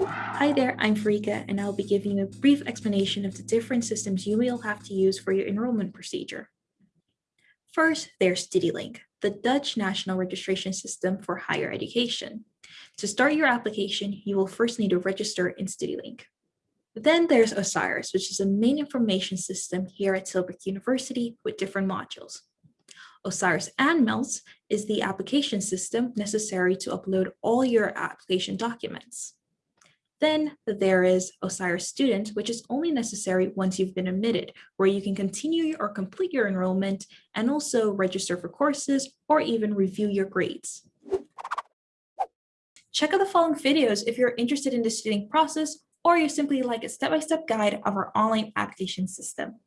Hi there, I'm Farika, and I'll be giving you a brief explanation of the different systems you will have to use for your enrollment procedure. First, there's Studielink, the Dutch national registration system for higher education. To start your application, you will first need to register in Studielink. Then there's OSIRIS, which is a main information system here at Tilburg University with different modules. OSIRIS ANMELS is the application system necessary to upload all your application documents. Then there is OSIRIS Student, which is only necessary once you've been admitted, where you can continue or complete your enrollment and also register for courses or even review your grades. Check out the following videos if you're interested in the student process or you simply like a step-by-step -step guide of our online application system.